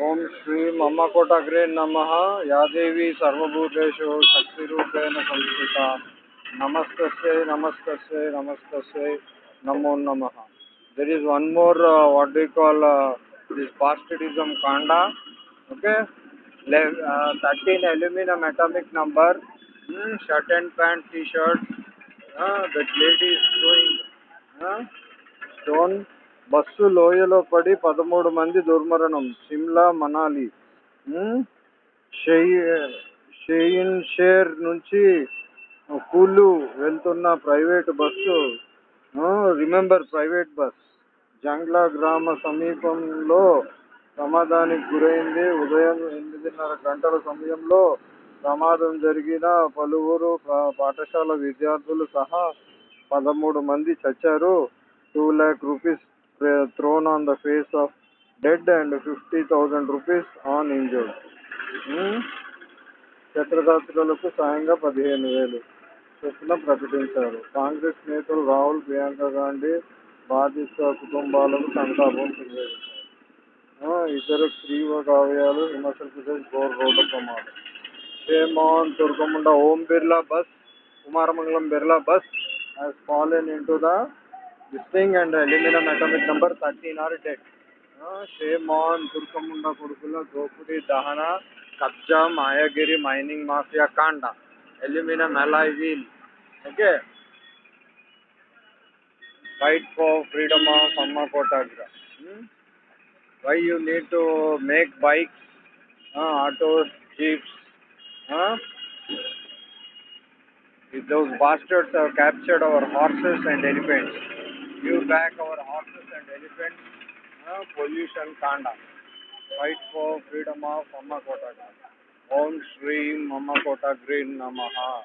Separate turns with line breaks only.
ओम श्री मम कोटाग्रे नम यादेवी सर्वभूतेषु शक्तिपेण संस्था नमस्त नमस्त नमस्त नमो नम there is one more what do call this पास्टिडिज्म Kanda okay thirteen aluminium atomic number shirt and pant T shirt that lady is stone bus లోయలో పడి పదమూడు మంది దుర్మరణం. సిమ్లా మనాలి. షెయిన్ షేర్ నుంచి కూలు వెళ్తున్న private bus remember private bus. Jangla గ్రామ సమీపంలో ప్రమాదానికి గురైంది. ఉదయం ఎనిమిదిన్నర గంటల సమయంలో ప్రమాదం జరిగిన పలువురు పాఠశాల విద్యార్థులు సహా పదమూడు మంది చచ్చారు. Two lakh rupees thrown on the face of dead and fifty rupees rupees on injured సాయంగా పదిహేను వేలు చొప్పున ప్రకటించారు. కాంగ్రెస్ నేతలు రాహుల్ ప్రియాంక గాంధీ బాధిత కుటుంబాలకు సంతాపం తెలియజేశారు. ఆ, ఇద్దరు తీవ్ర కావ్యాలు హిమాచల్ ప్రదేశ్ గోర్ రోడ్డు ప్రమాదం. షేమాన్ దుర్గముండ Om Birla bus Kumaramangalam Birla bus fallen fallen into the this thing and uh, aluminum atomic number 13 are dead. Uh, shame on Turkamunda Kurkula, Gopuri, Dahana, maya Mayagiri, Mining Mafia, Kanda, aluminum alloy wheel. Okay. Fight for freedom of Amma Kotagra. Hmm? Why you need to make bikes, uh, autos, jeeps, huh? if those bastards have captured our horses and elephants. Give back our horses and elephants, uh, pollution kanda. Fight for freedom of Amma Kota. Om Shri Amma Kota Green Namaha.